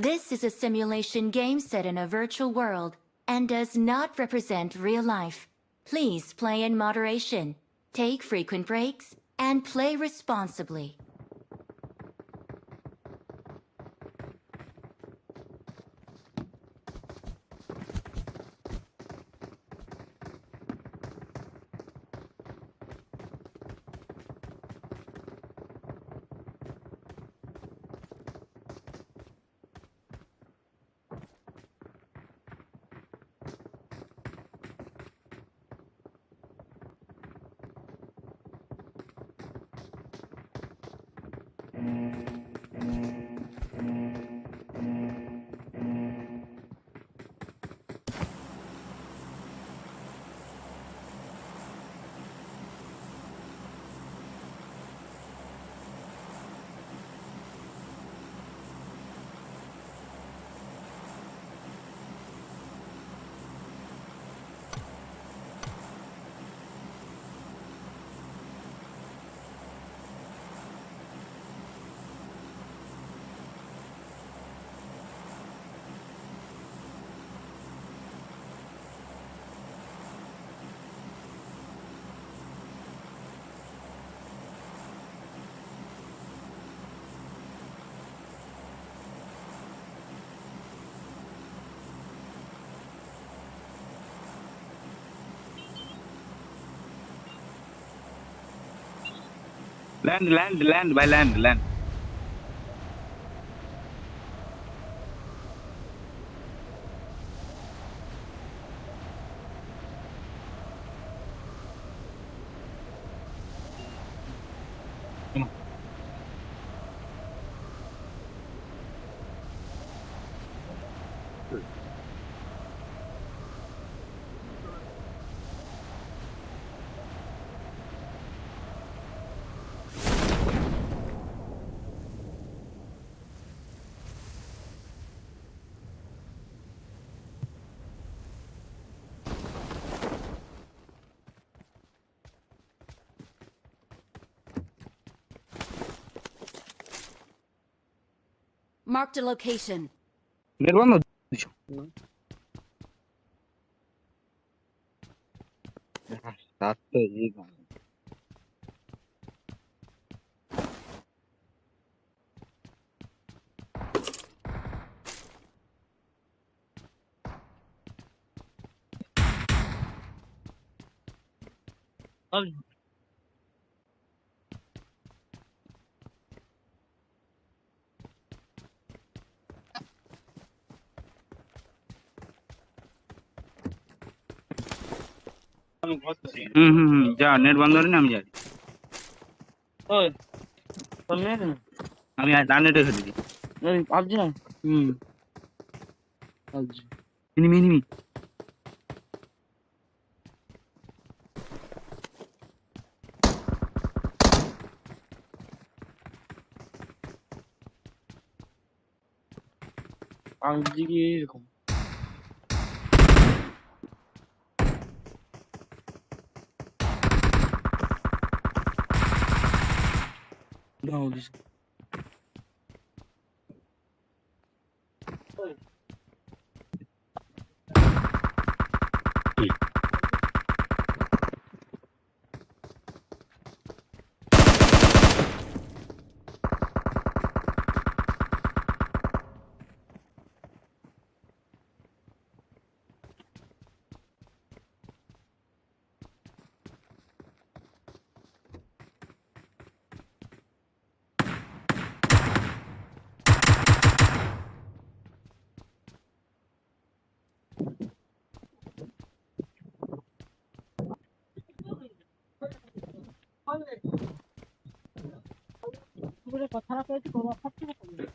This is a simulation game set in a virtual world and does not represent real life. Please play in moderation, take frequent breaks, and play responsibly. Land, land, land, by land, land. Marked a location. Nirvana. হুম হুম হুম যা net বন্ধ করে আমি যাই ওই net আমি তার নেটে দিই ওই পাবজি না? হুম। পাবজি। এনিমি এনিমি পাবজি কি এরকম? I don't technology. 해주고 팍 찍었거든요.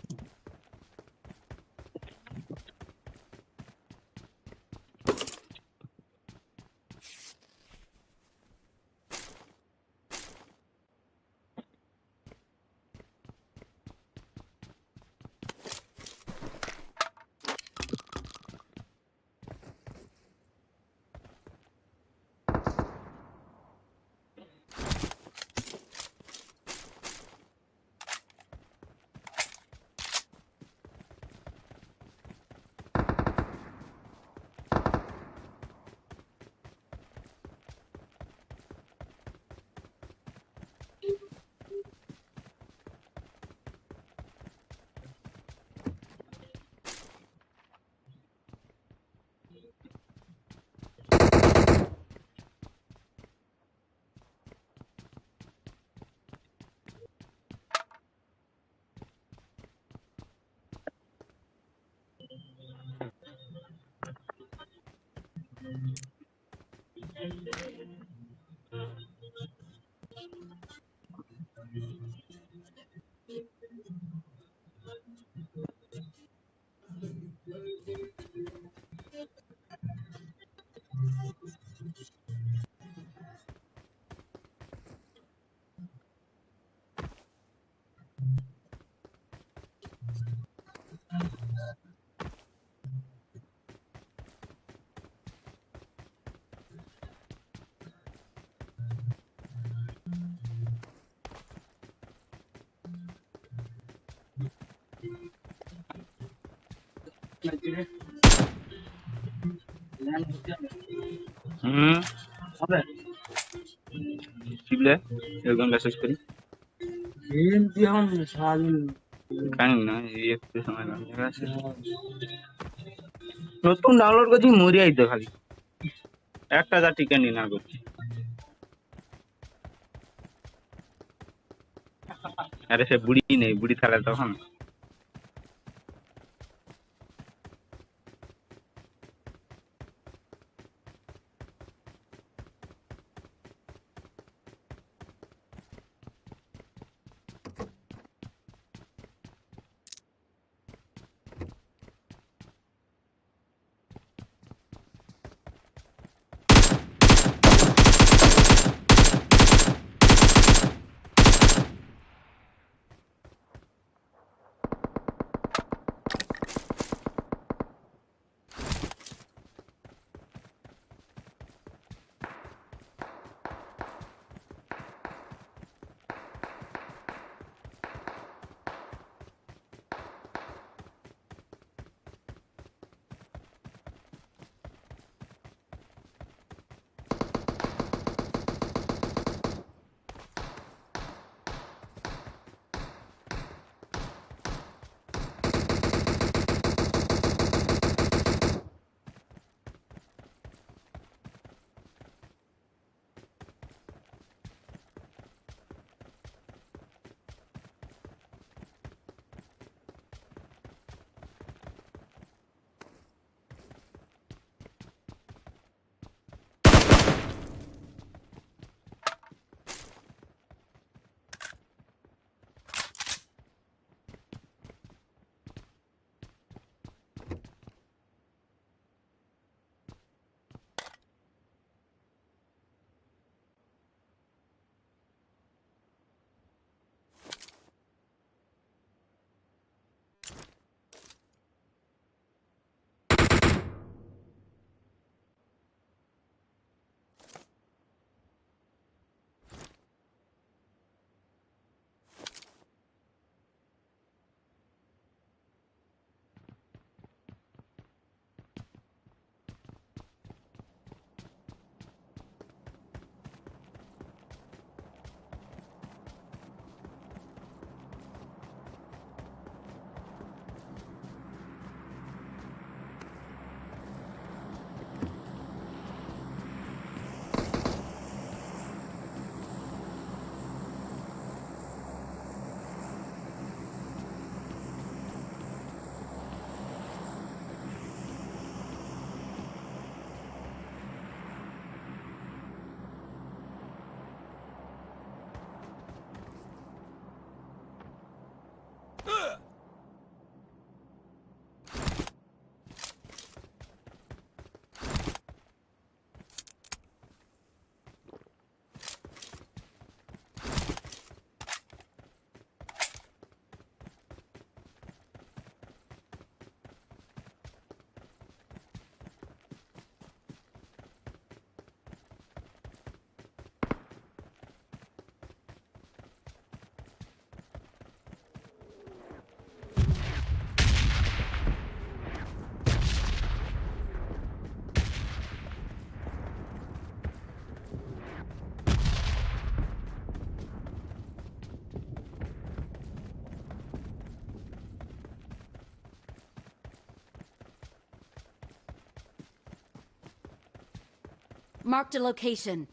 হুম। হবে? শিবলে একদম মেসেজ করি। গেম তুই সারাদিন জানি না এই একটু সময় লাগবে। নতুন ডাউনলোড করছি মরিয়াই তো খালি। একটা যা টিকা নি না করছি আরে সে বুড়ি নেই বুড়ি থাকলে তখন। Marked a location.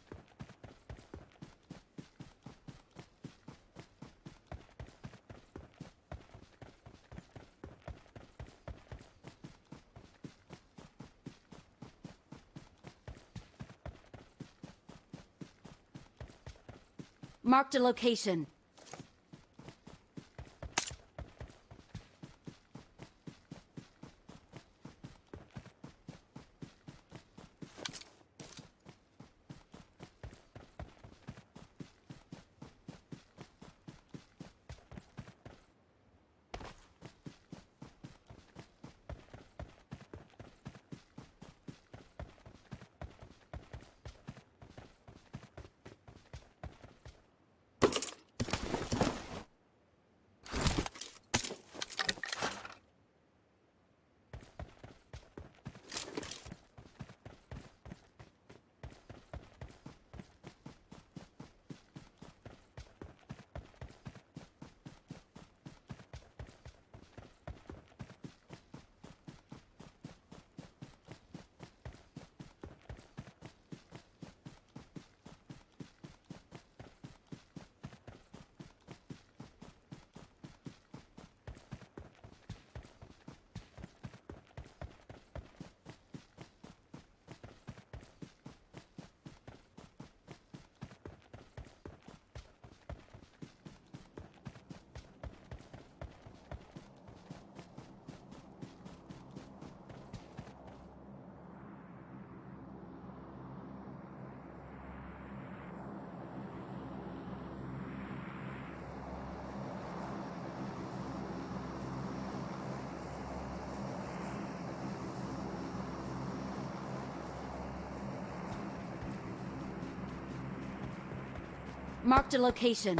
Marked a location. Marked a location.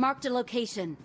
Marked a location.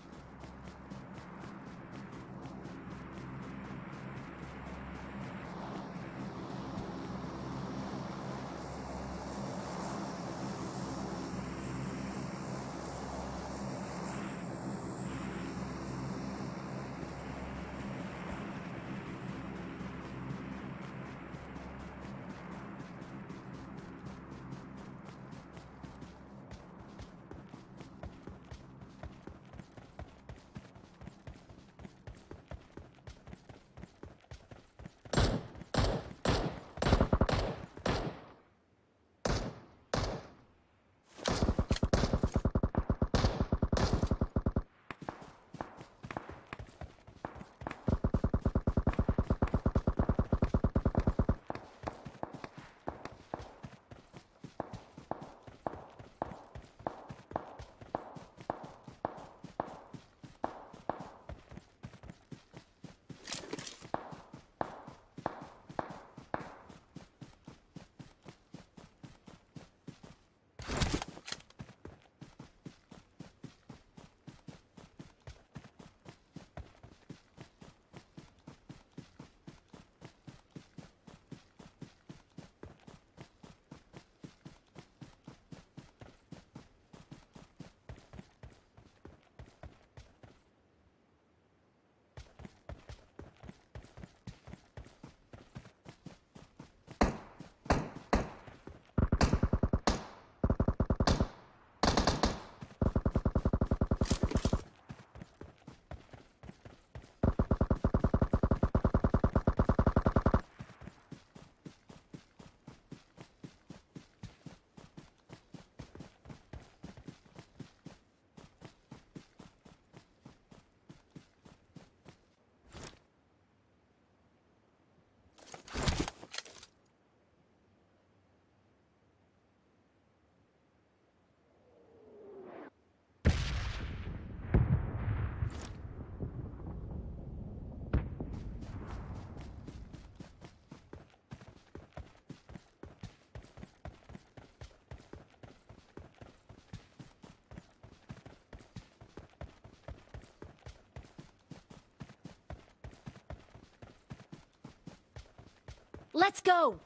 Let's go!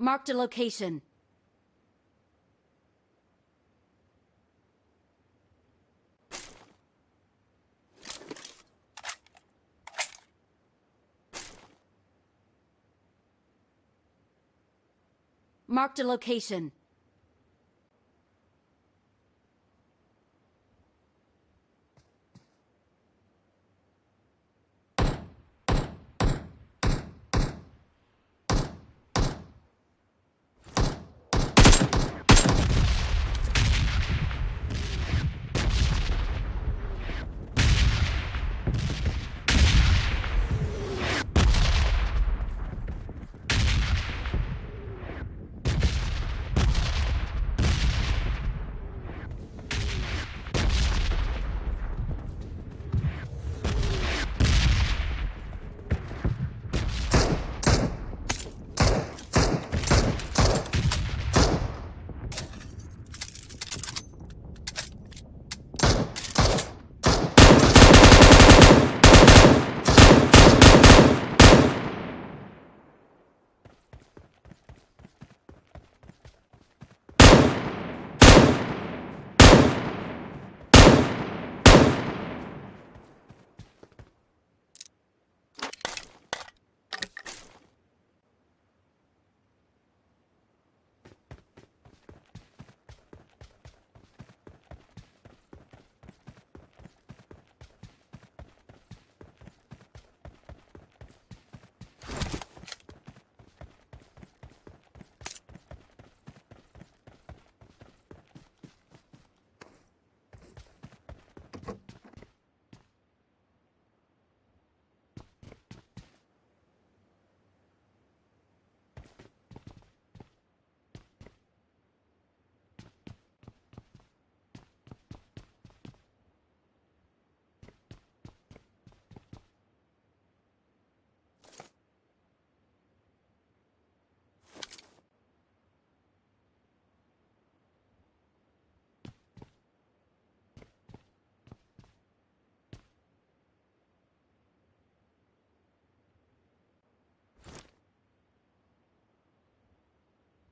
Marked a location. Marked a location.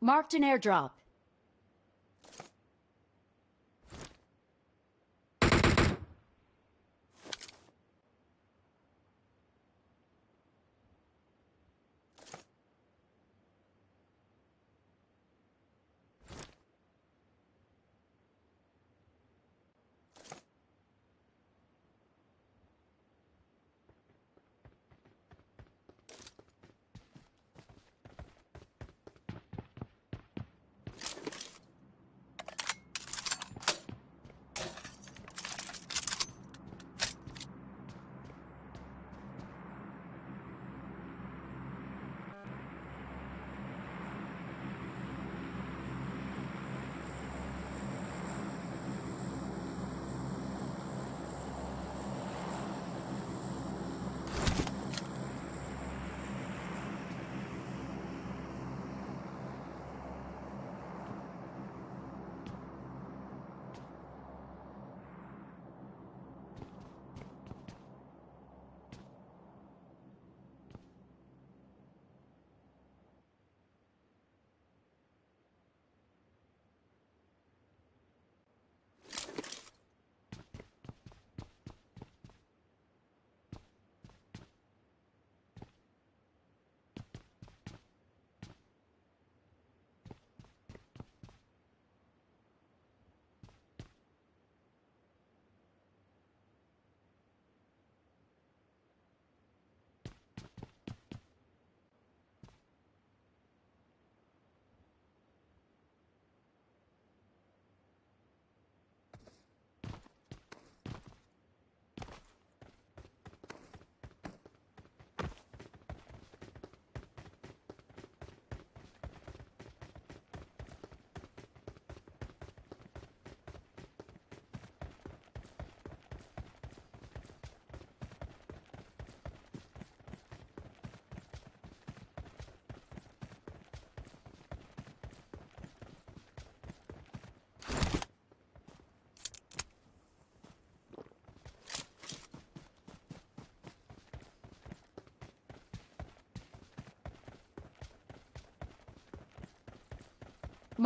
Marked an airdrop.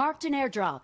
Marked an airdrop.